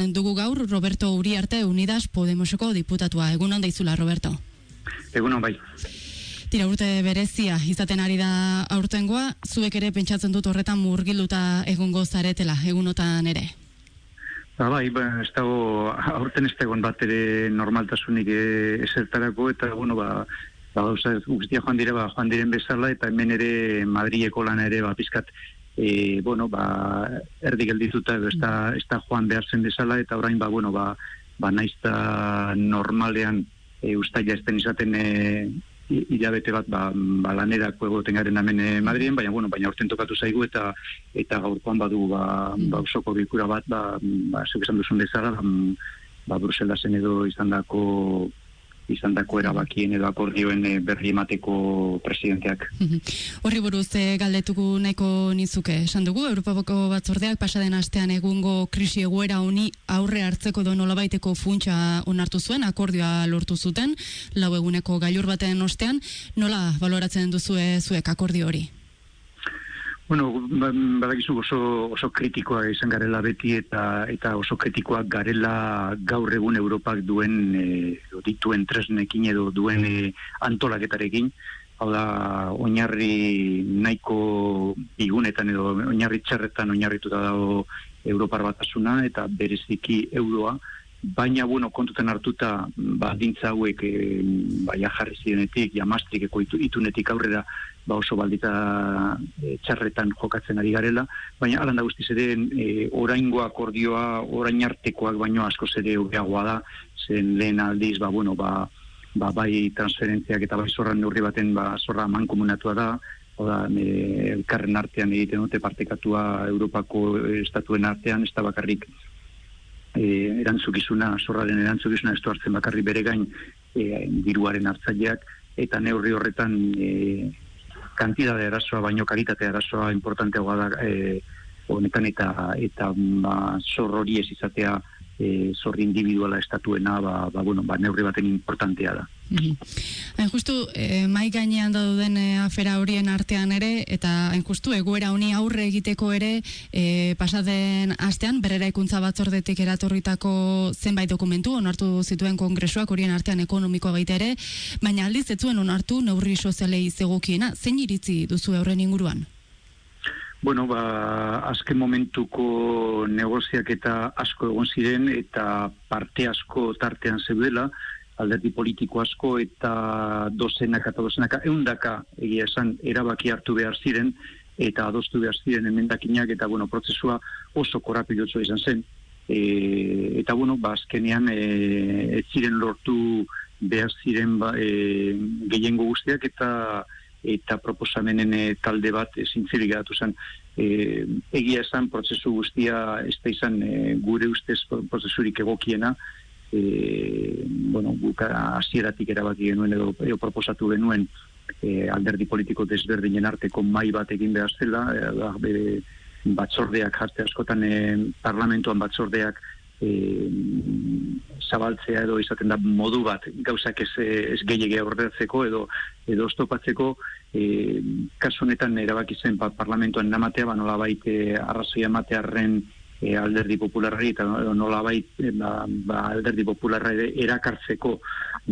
gurean dugu gaur Roberto Uriarte Unidas Podemoseko diputatua. Egun onda izula, Roberto? Egun bai. Tira urte berezia izaten ari da aurtengoa, zuek ere pentsatzen dut horretan murgiluta egongo zaretela, egunotan ere? Ba, bai, ba, ez dago, aurten ez dagoen bat ere normaltasunik eh, esertarako, eta, bueno, ba, ba, gauza, guztia joan dire, ba, joan diren bezala, eta hemen ere Madrileko lan ere, ba, pizkat, e, bueno, ba, erdi geldituta edo ez da, joan behar zen bezala, eta orain, ba, bueno, ba, ba naizta normalean e, ustaila esten izaten e, hilabete bat ba, ba lanerako egoten garen hemen e, Madrien, baina bueno, baina urten tokatu zaigu eta eta gaurkoan badu ba, ba usoko bilkura bat ba, ba esan duzun bezala ba, ba Bruselasen edo izandako izan dako erabakien edo akordioen eh, berri emateko presidenteak. Horri buruz, e, galdetuko nahiko nizuke, esan dugu, Europako batzordeak pasaden astean egungo krisi egoera honi aurre hartzeko do nolabaiteko funtsa onartu zuen, akordioa lortu zuten, lau eguneko gailur baten ostean, nola baloratzen duzue zuek akordio hori? Bueno, ba, badakizu oso, oso kritikoa izan garela beti eta eta oso kritikoak garela gaur egun Europak duen e, dituen tresnekin edo duen e, antolaketarekin. Hau da, oinarri nahiko bigunetan edo oinarri txarretan oinarrituta dago Europar batasuna eta bereziki euroa. Baina, bueno, kontuten hartuta, ba, dintza hauek, e, ba, jarri zirenetik, ja itunetik aurrera, ba oso baldita e, txarretan jokatzen ari garela, baina alan da guztiz ere e, oraingo akordioa, orain artekoak baino asko zede ureagoa da, zen lehen aldiz, ba, bueno, ba, ba, bai transferentziak eta bai zorran neurri baten ba, zorra mankomunatua da, oda, e, elkarren artean egiten dute partekatua Europako estatuen artean, ez da bakarrik e, erantzukizuna, zorraren erantzukizuna ez hartzen bakarrik bere gain e, diruaren hartzaileak, eta neurri horretan e, kantidade arazoa baino kalitate arazoa importanteagoa da e, honetan eta eta ba, zor hori ez izatea e, zor individuala estatuena ba, ba, bueno, ba, neurri baten importantea da. Mm Hain justu, e, mai gainean da duden e, afera horien artean ere, eta hain justu, egoera honi aurre egiteko ere, e, pasaden astean, berrera ikuntza batzordetik eratorritako zenbait dokumentu, onartu zituen kongresuak horien artean ekonomikoa baita ere, baina aldiz ez zuen onartu neurri sozialei zegokiena, zein iritzi duzu horren inguruan? Bueno, ba, azken momentuko negoziak eta asko egon ziren eta parte asko tartean zeudela, alderdi politiko asko eta dozenak eta dozenaka eundaka egia esan erabaki hartu behar ziren eta adostu behar ziren emendakinak eta bueno, prozesua oso korapilotzo izan zen. E, eta bueno, ba, azkenean e, ez ziren lortu behar ziren ba, e, gehiengo guztiak eta eta proposamenen e, talde bat zintzirik geratu zen. E, egia esan prozesu guztia ez da izan e, gure ustez prozesurik egokiena, e, bueno, buka hasieratik erabaki genuen edo, edo proposatu genuen e, alderdi politiko desberdinen arteko mai bat egin behar zela, e, batzordeak jarte askotan e, parlamentuan batzordeak e, zabaltzea edo izaten da modu bat gauzak ez, ez gehiagia horretzeko edo edo ostopatzeko e, kasu honetan erabaki zen pa, parlamentuan namatea ba nola baite arrazoia matearren e, alderdi popularri eta nola baite ba, ba, alderdi popularra erakartzeko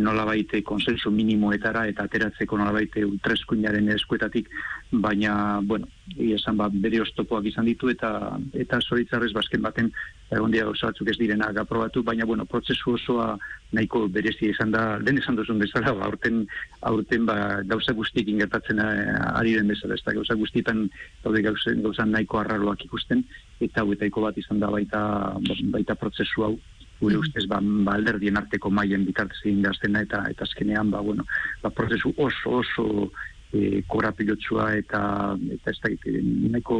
nola baite konsensu minimoetara eta ateratzeko nola baite ultreskuinaren eskuetatik, baina, bueno, esan ba, bere oztopoak izan ditu eta eta zoritzarrez basken baten egon dia batzuk ez direna aprobatu, baina, bueno, prozesu osoa nahiko berezi izan da, den esan duzun bezala, ba, aurten, aurten ba, gauza guztik ingertatzen eh, ari den bezala, ez da, gauza guztietan daude gauza, gauza nahiko arraroak ikusten, eta hauetaiko bat izan da baita, baita prozesu hau, gure mm. ustez ba, ba alderdien arteko maien bitartez egin gaztena eta eta azkenean ba, bueno, ba, prozesu oso oso e, korapilotsua eta eta ez da nahiko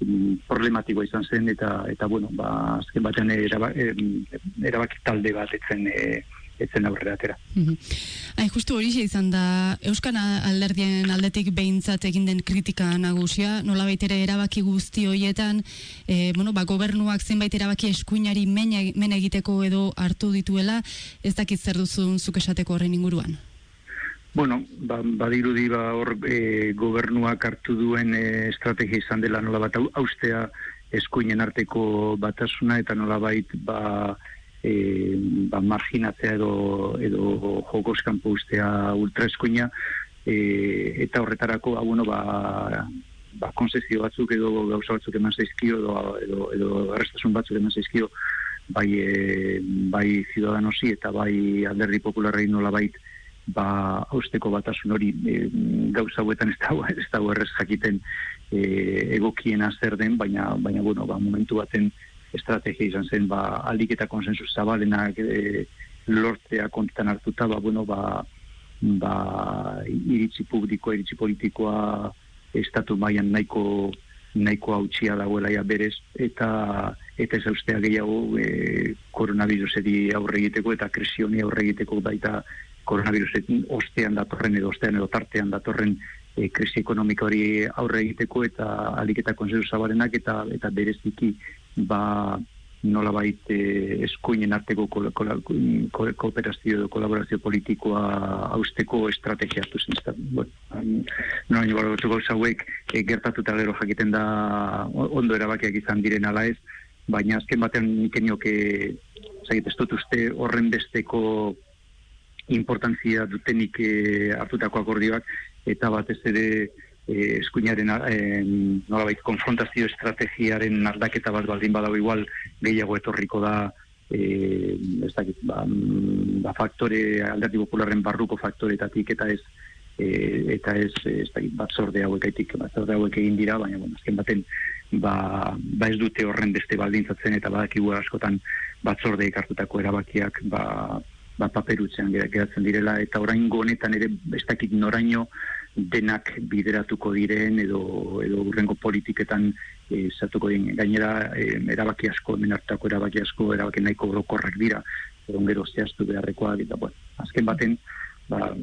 mm, problematikoa izan zen eta eta bueno ba azken batean erabaki talde bat etzen e, etzen aurrera atera. Hain, justu hori izan da, Euskana alderdien aldetik behintzat egin den kritika nagusia, nola baitere erabaki guzti horietan, e, bueno, ba, gobernuak zenbait erabaki eskuinari men egiteko edo hartu dituela, ez dakit zer duzun zuk esateko horren inguruan? Bueno, ba, badirudi ba hor e, gobernuak hartu duen e, estrategia izan dela nola bat austea eskuinen arteko batasuna eta nolabait ba, e, ba marginatzea edo, edo jokos kanpo ustea ultraeskuina e, eta horretarako ba, bueno, ba, ba, konsezio batzuk edo gauza batzuk eman zaizkio edo, edo, edo arrestasun batzuk eman zaizkio bai, e, bai ciudadanosi eta bai alderdi popularrei nola bait ba austeko batasun hori e, gauza hauetan ez dago ez dago errez jakiten e, egokiena zer den baina baina bueno ba momentu baten estrategia izan zen ba aldik eta konsensu zabalenak e, lortzea kontutan hartuta ba bueno ba ba iritsi publiko iritsi politikoa estatu mailan nahiko nahiko hautsia dagoela ja berez eta eta ez ustea gehiago e, koronaviruseri aurre egiteko eta krisi honi aurre egiteko baita koronavirusetin ostean datorren edo ostean edo tartean datorren e, krisi ekonomiko hori aurre egiteko eta aliketa konsensu zabarenak eta eta bereziki ba nola baita eh, eskuinen arteko kooperazio edo kolaborazio politikoa hausteko estrategia hartu zen. Bueno, no hain gara gotu hauek e, gertatuta gero jakiten da ondo erabakiak izan diren ala ez, baina azken batean nik enioke zait, ez dut uste horren besteko importantzia dutenik e, hartutako akordioak eta batez ere eh, eskuinaren eh, nolabait konfrontazio estrategiaren aldaketa bat baldin badago igual gehiago etorriko da eh, ez dakit, ba, mm, ba faktore alderdi popularren barruko faktoretatik eta ez eh, eta ez, ez dakit, batzorde hauek aitik, batzorde hauek egin dira, baina bueno, azken baten ba, ba ez dute horren beste baldintzatzen eta badakigu askotan batzorde hartutako erabakiak ba, ba paperutzean geratzen direla eta orain honetan ere ez dakit noraino denak bideratuko diren edo edo urrengo politiketan e, zatuko den gainera e, erabaki asko menartako erabaki asko erabaki nahiko orokorrak dira edo gero zehaztu beharrekoak eta bueno, azken baten ba,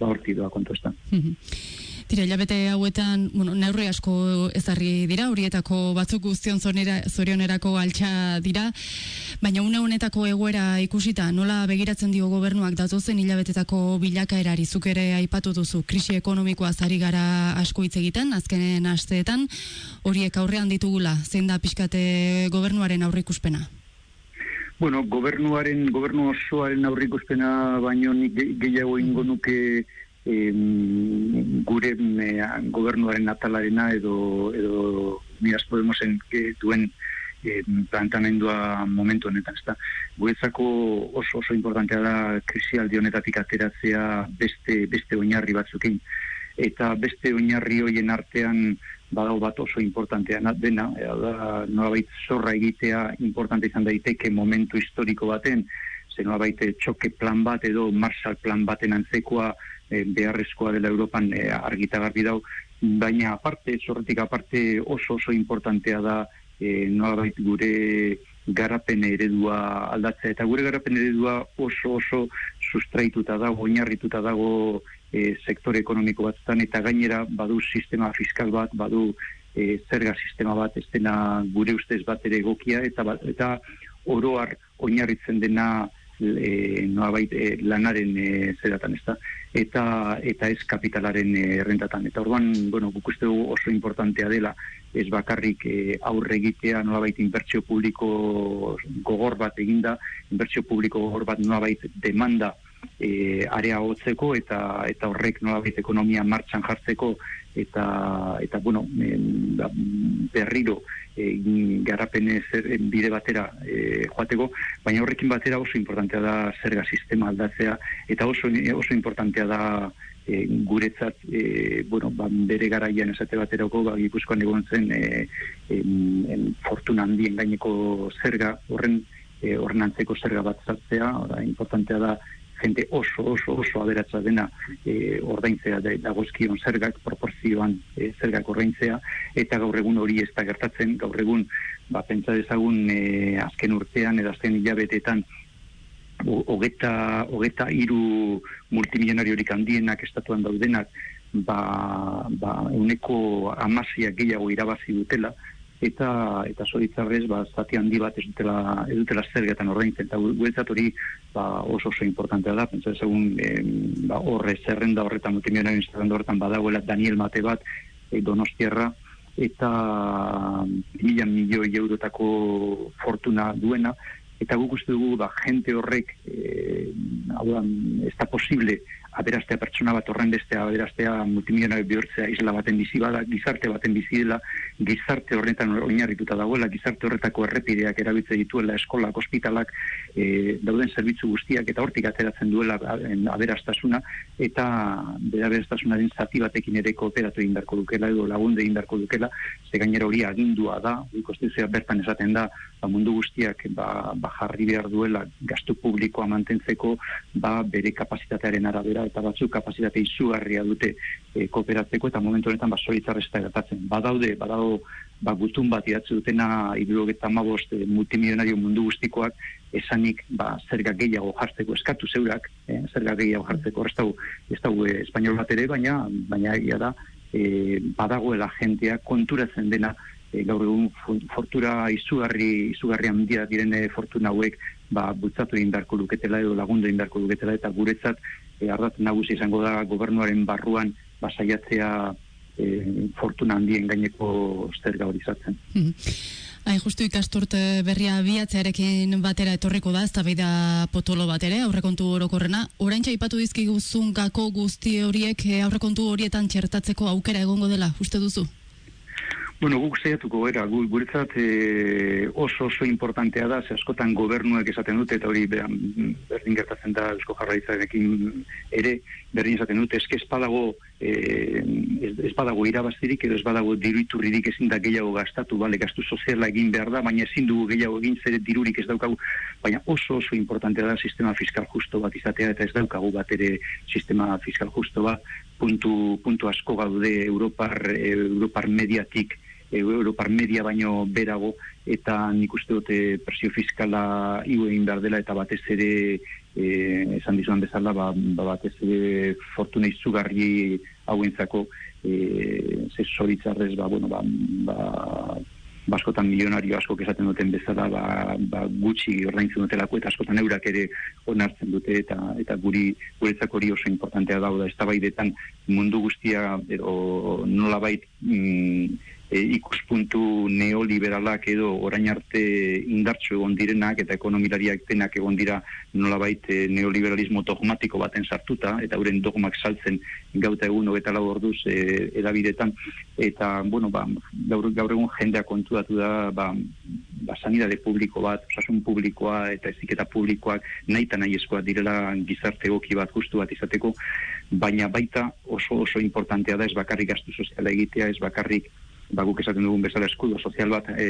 ba horti doa kontu Tira, hilabete hauetan, bueno, neurri asko ezarri dira, horietako batzuk guztion zonera, zorionerako altxa dira, baina une honetako egoera ikusita, nola begiratzen dio gobernuak datozen hilabetetako bilakaerari zuk ere aipatu duzu, krisi ekonomikoa zari gara asko hitz egiten, azkenen asteetan, horiek aurrean ditugula, zein da pixkate gobernuaren aurrikuspena? Bueno, gobernuaren, gobernu osoaren aurrikuspena, baino nik gehiago ingo nuke e, gure e, gobernuaren natalarena edo edo Miras Podemosen que duen e, plantamendua momentu honetan, ezta. Guretzako oso oso importantea da krisialdi honetatik ateratzea beste beste oinarri batzukin eta beste oinarri hoien artean badago bat oso importantea dena, da nolabait zorra egitea importante izan daiteke momentu historiko baten, ze nolabait txoke plan bat edo Marshall plan baten antzekoa e, beharrezkoa dela Europan e, argitagarri dau, baina aparte, zorretik aparte oso oso importantea da e, nolabait gure garapen eredua aldatzea, eta gure garapen eredua oso oso sustraituta dago, oinarrituta dago e, sektore ekonomiko batzutan, eta gainera badu sistema fiskal bat, badu e, zerga sistema bat, ez dena gure ustez bat ere egokia, eta, eta oroar oinarritzen dena e, noabait e, lanaren e, zeratan ez da, eta, eta ez kapitalaren e, errentatan. Eta orduan, bueno, guk uste oso importantea dela, ez bakarrik e, aurre egitea nolabait inbertsio publiko gogor bat eginda, inbertsio publiko gogor bat nolabait demanda e, area hotzeko eta eta horrek nolabait ekonomia martxan jartzeko eta eta bueno ba, berriro e, garapen zer bide batera e, joateko baina horrekin batera oso importantea da zerga sistema aldatzea eta oso oso importantea da e, guretzat e, bueno, ba, bere garaian esate baterako ba, gipuzkoan egon zen e, en, fortuna handien gaineko zerga horren e, zerga bat zartzea, importantea da jente oso, oso, oso aberatza dena e, ordaintzea dagozkion zergak, proporzioan e, zergak ordaintzea, eta gaur egun hori ez da gertatzen, gaur egun, ba, pentsa dezagun e, azken urtean, edo azken hilabetetan, hogeta, hogeta iru multimilionariorik handienak estatuan daudenak, ba, ba, uneko amazia gehiago irabazi dutela, eta eta zoritzarrez ba zati handi bat ez dutela ez dutela zergetan ordaintzen eta guretzat hori ba oso oso importantea da. Pentsa segun ba horre zerrenda horretan multimilionario zerrenda horretan badagoela Daniel Mate bat e, Donostiarra eta mila milioi eurotako fortuna duena, eta guk uste dugu ba, jente horrek e, ez da posible aberastea pertsona bat horren bestea, aberastea multimilionario bihurtzea isla baten bizi bada, gizarte baten bizi dela, gizarte horretan oinarrituta dagoela, gizarte horretako errepideak erabiltze dituela, eskolak, ospitalak, e, dauden zerbitzu guztiak, eta hortik ateratzen duela aberastasuna, eta bera aberastasunaren zati batekin ere kooperatu egin darko dukela, edo lagunde egin darko dukela, ze gainera hori agindua da, ikostizia bertan esaten da, ba, mundu guztiak ba, ba jarri behar duela gastu publikoa mantentzeko ba, bere kapasitatearen arabera eta batzuk kapazitate izugarria dute e, kooperatzeko eta momentu honetan ba solitzarresta gertatzen. Badaude, badago ba gutun bat idatzi dutena 75 e, multimilionario mundu guztikoak esanik ba zerga gehiago jartzeko eskatu zeurak, eh, zerga gehiago jartzeko ez dago ez dago e, espainol bat ere baina baina egia da e, badagoela jentea konturatzen dena e, gaur egun fortura izugarri izugarri handia direne fortuna hauek ba bultzatu egin beharko luketela edo lagundu egin beharko luketela eta guretzat e, ardat nagusi izango da gobernuaren barruan basaiatzea e, fortuna handien gaineko zerga hori izatzen. Mhm. Hain justu ikasturte berria biatzearekin batera etorriko da, ez da potolo bat ere, aurrekontu orokorrena. Orain ipatu dizkiguzun gako guzti horiek eh, aurrekontu horietan txertatzeko aukera egongo dela, uste duzu? Bueno, guk zeiatuko gara, gu, guretzat e, oso oso importantea da, ze askotan gobernuek esaten dute, eta hori berdin gertatzen da eusko jarraitzarekin ere, berdin esaten dute, eske espadago, e, espadago irabaztirik, edo espadago diruiturririk ezin da gehiago gastatu, bale, gastu soziala egin behar da, baina ezin dugu gehiago egin zer dirurik ez daukagu, baina oso oso importantea da sistema fiskal justo bat izatea, eta ez daukagu bat ere sistema fiskal justo bat, puntu, puntu asko gaude Europar, Europar mediatik, Europar media baino berago eta nik uste dute presio fiskala igu egin behar dela eta batez ere e, esan dizuan bezala ba, ba batez ere fortuna izugarri hauentzako e, ze zoritzarrez ba, bueno, ba, ba, baskotan milionario asko esaten duten bezala ba, ba gutxi ordaintzen dutelako eta askotan eurak ere onartzen dute eta eta guri guretzako hori oso importantea dauda eztabaidetan mundu guztia edo nolabait mm, e, ikuspuntu neoliberalak edo orain arte indartsu egon direnak eta ekonomilariak denak egon dira nolabait e, neoliberalismo dogmatiko baten sartuta eta euren dogmak saltzen gauta egun hogeta lau orduz e, edabidetan eta bueno, ba, gaur, gaur egun jendea kontuatu da ba, ba, sanidade publiko bat, osasun publikoa eta eziketa publikoak nahi eta nahi eskoa direla gizarte egoki bat justu bat izateko, baina baita oso oso importantea da ez bakarrik gastu soziala egitea, ez bakarrik ba, guk esaten dugun bezala eskudo sozial bat e,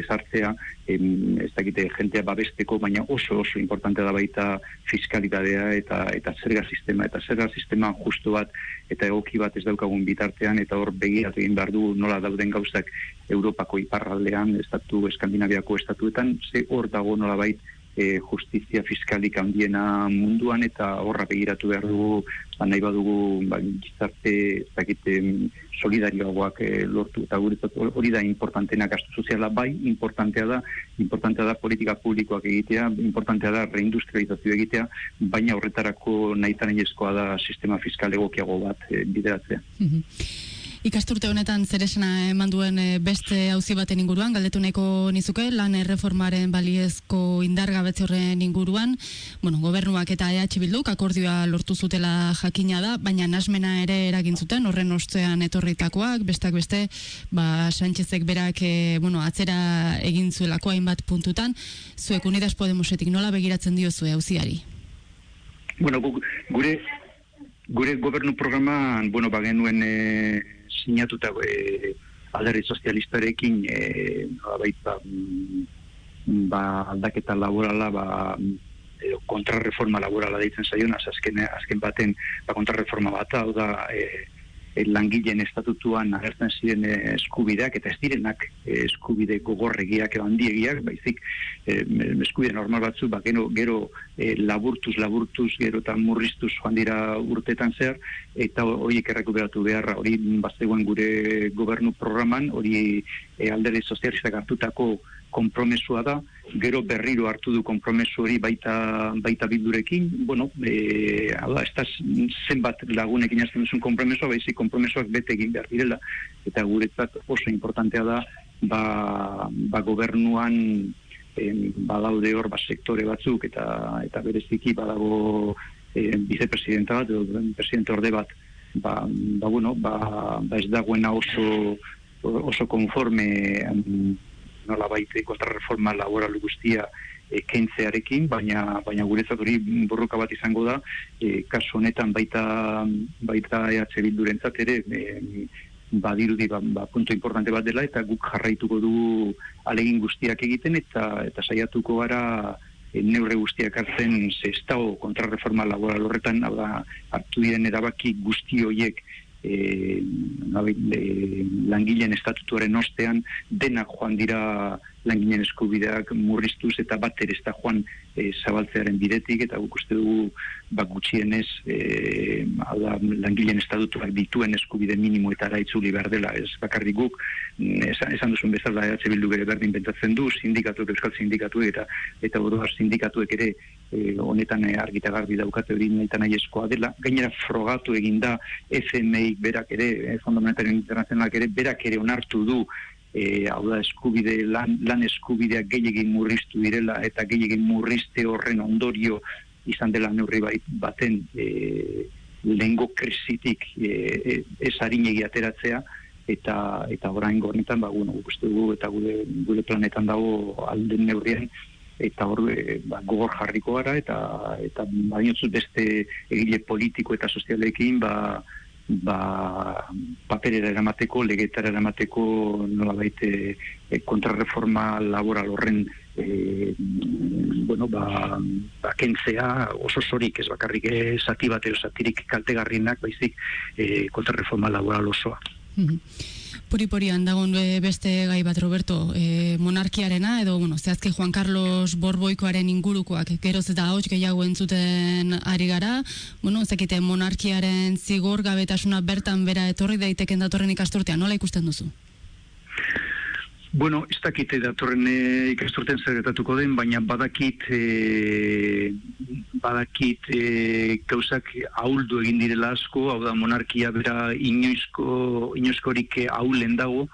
ezartzea, em, ez dakite jentea babesteko, baina oso oso importante da baita fiskalitatea eta eta zerga sistema, eta zerga sistema justu bat eta egoki bat ez daukagun bitartean, eta hor begiratu egin behar du nola dauden gauzak Europako iparraldean, estatu, Eskandinaviako estatuetan, ze hor dago nola baita e, justizia fiskalik handiena munduan eta horra begiratu behar dugu ba, nahi badugu ba, gizarte zakite solidarioagoak e, lortu. Eta guretzat hori da importantena gastu soziala. Bai importantea da importantea da politika publikoak egitea importantea da reindustrializazio egitea baina horretarako nahi da sistema fiskal egokiago bat e, bideratzea. Mhm. Ikasturte honetan zeresena eman duen eh, beste auzi baten inguruan, galdetu nahiko nizuke, lan erreformaren baliezko indargabetze horren inguruan, bueno, gobernuak eta EH Bilduk akordioa lortu zutela jakina da, baina nasmena ere eragin zuten, horren ostean etorritakoak, bestak beste, ba, Sánchezek berak, e, bueno, atzera egin zuelako hainbat puntutan, zuek Unidas Podemosetik nola begiratzen dio zue auziari? Bueno, gure gure gobernu programan, bueno, bagenuen e, sinatuta e, alderri sozialistarekin e, baita, mm, ba, aldaketa laborala ba, edo kontrarreforma laborala deitzen zaion, azken, azken baten ba, kontrarreforma bat, hau da e, langileen estatutuan agertzen ziren eh, eskubideak eta ez direnak eh, eskubide gogorregiak edo handiegiak, baizik eh, eskubide normal batzu, ba, gero, gero laburtuz, laburtuz, gero eta murriztuz joan dira urtetan zer, eta horiek errekuperatu beharra, hori bazegoen gure gobernu programan, hori e, alderi sozialistak hartutako konpromesua da, gero berriro hartu du konpromesu hori baita, baita bildurekin, bueno, e, ala, ez da zenbat lagunekin azten duzun konpromesua, baizik konpromesuak bete egin behar direla, eta guretzat oso importantea da, ba, ba gobernuan en, badaude hor ba, sektore batzuk, eta eta bereziki badago e, vicepresidenta bat, edo presidente orde bat, ba, ba, bueno, ba, ba ez dagoena oso oso konforme nola baite kontrarreforma laboral guztia e, kentzearekin, baina baina guretzat hori borroka bat izango da, e, kasu honetan baita baita EH Bildurentzat ere e, badirudi ba, ba, punto importante bat dela eta guk jarraituko du alegin guztiak egiten eta eta saiatuko gara e, neurre guztiak hartzen ze estao kontrarreforma laboral horretan hartu diren erabaki guzti hoiek e, langileen estatutuaren ostean denak joan dira langileen eskubideak murriztuz eta bat ere ez da joan e, zabaltzearen bidetik eta guk uste dugu bak gutxienez e, ala, langileen estatutuak dituen eskubide minimo eta araitzuli behar dela ez bakarrik guk esan, esan duzun bezala EH Bildu bere berdin bentatzen du sindikatuek, euskal sindikatuek eta eta oroar sindikatuek ere e, honetan e, argita garbi daukate hori nahi nahi eskoa dela. Gainera frogatu egin da FMI berak ere, e, Fondo Monetario Internazionalak ere, berak ere onartu du e, hau da eskubide, lan, lan eskubideak gehiagin murriztu direla eta gehiagin murrizte horren ondorio izan dela neurri baten e, lehengo krisitik e, e, ez harinegi ateratzea eta eta orain gornetan ba bueno dugu eta gure gure planetan dago alden neurrien eta hor e, ba, gogor jarriko gara eta eta bainotzut beste egile politiko eta sozialekin ba ba paperera eramateko, legetara eramateko nola baite e, kontrarreforma laboral horren e, bueno, ba, ba kentzea oso sorik ez bakarrik zati bat edo zatirik kaltegarrienak baizik e, kontrarreforma laboral osoa. Puri-purian dagoen beste gai bat, Roberto, e, monarkiarena, edo, bueno, zehazke Juan Carlos Borboikoaren ingurukoak, geroz eta hauts gehiago entzuten ari gara, bueno, zekite monarkiaren zigor gabetasuna bertan bera etorri daiteken datorren ikasturtean, nola ikusten duzu? Bueno, ez dakit datorren e, ikasturten zer den, baina badakit e, badakit e, gauzak ahuldu egin direla asko, hau da monarkia bera inoizko, inoizkorik ahulen dago,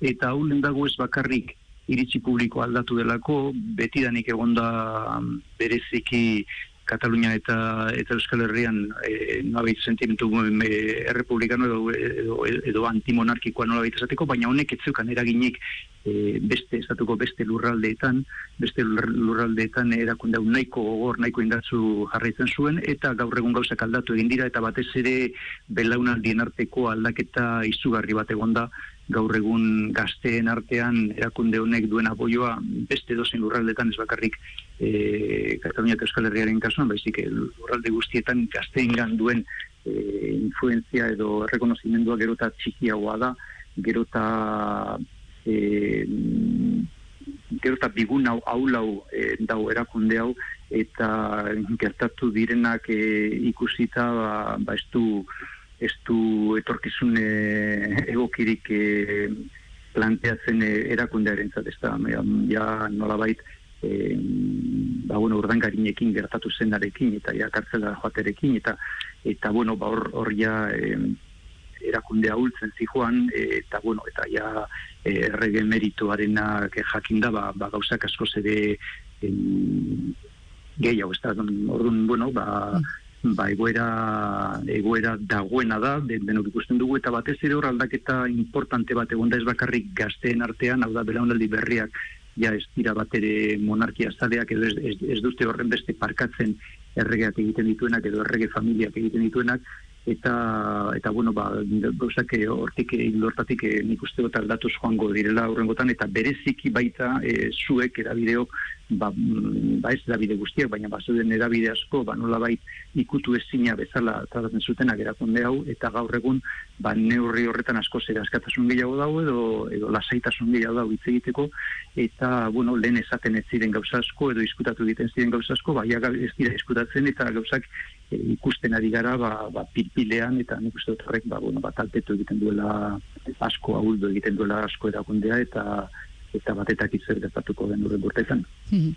eta ahulen dago ez bakarrik iritsi publiko aldatu delako, betidanik egonda bereziki Katalunia eta eta Euskal Herrian e, nolabait sentimentu e, errepublikano edo, edo, edo antimonarkikoa nolabait esateko, baina honek etzeukan eraginik e, beste estatuko beste lurraldeetan, beste lurraldeetan erakunde nahiko gogor, nahiko indatzu jarraitzen zuen, eta gaur egun gauzak aldatu egin dira, eta batez ere belaunaldien arteko aldaketa izugarri bat egonda, gaur egun gazteen artean erakunde honek duen apoioa beste dozen lurraldetan ez bakarrik e, Katalunia eta Euskal Herriaren kasuan, baizik lurralde guztietan gazteen duen e, influenzia edo rekonozimendua gerota txikiagoa da, gerota e, gerota bigun hau hau e, dau erakunde hau eta gertatu direnak e, ikusita ba, ba ez du ez du etorkizun egokirik e, planteatzen e, erakundearen zat, ez da, ja nola e, ba, bueno, urdangarinekin gertatu zenarekin, eta ja kartzela joaterekin, eta, eta bueno, ba, hor, hor ja e, erakunde ahultzen zijoan, e, eta, bueno, eta ja e, errege merituarenak jakinda, ba, ba, gauzak asko zede e, gehiago, ez da, orduan, bueno, ba, ba, egoera, egoera dagoena da, den, denok ikusten dugu, eta batez ere hor aldaketa importante bat egon da ez bakarrik gazteen artean, hau da, belaunaldi berriak, ja ez dira bat ere monarkia zaleak, edo ez, ez, ez duzte horren beste parkatzen erregeak egiten dituenak, edo errege familiak egiten dituenak, eta eta bueno ba gauzak hortik lortatik nik uste dut aldatuz joango direla aurrengotan eta bereziki baita e, zuek erabideok ba, mm, ba ez da bide guztiak, baina ba zuden edabide asko, ba nola bait ikutu ezina bezala tratatzen zutenak erakunde hau, eta gaur egun ba neurri horretan asko zera askatasun gehiago dago edo, edo lasaitasun gehiago dago hitz egiteko, eta bueno, lehen esaten ez ziren gauza asko edo diskutatu egiten ziren gauza asko, ba ez dira diskutatzen eta gauzak e, ikusten ari gara ba, ba pilpilean eta nik uste horrek ba, bueno, ba, talpetu egiten duela asko, ahuldu egiten duela asko erakundea eta eta batetak izer gertatuko den urren burtetan. Mhm.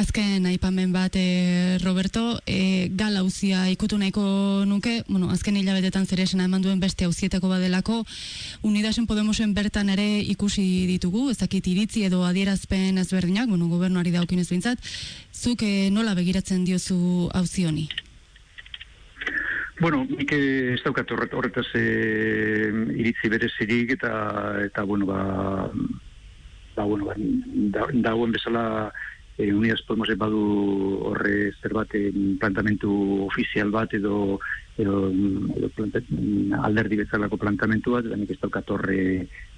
Azken aipamen bat, e, Roberto, e, gal hauzia ikutu nahiko nuke, bueno, azken hilabetetan zer esena eman duen beste hauzietako badelako, Unidasen Podemosen bertan ere ikusi ditugu, ez dakit iritzi edo adierazpen ezberdinak, bueno, gobernuari daukin ez bintzat, zuk e, nola begiratzen diozu hauzi honi? Bueno, nik ez daukat horretaz e, iritzi berezirik eta, eta bueno, ba, ba, bueno, ba, da, bezala e, Unidas Podemos badu horre zer bat plantamentu ofizial bat edo, edo, edo planta, alderdi bezalako plantamentu bat, eta nik ez daukat horre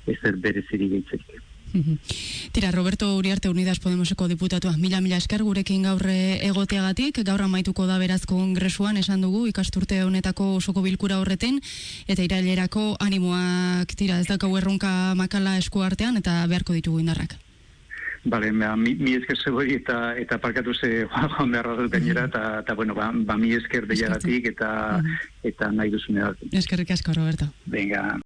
ezer berezirik gaitzerik. Tira, Roberto Uriarte Unidas Podemoseko diputatua, mila mila esker gurekin gaur egoteagatik, gaur amaituko da beraz kongresuan esan dugu ikasturte honetako osoko bilkura horreten, eta irailerako animoak, tira, ez dakau erronka makala esku artean, eta beharko ditugu indarrak. Bale, mi, mi esker zeboi eta eta parkatu ze joan beharra dut gainera, eta, eta bueno, ba, ba mi esker deiagatik eta, eta nahi duzune. Eskerrik asko, Roberto. Venga.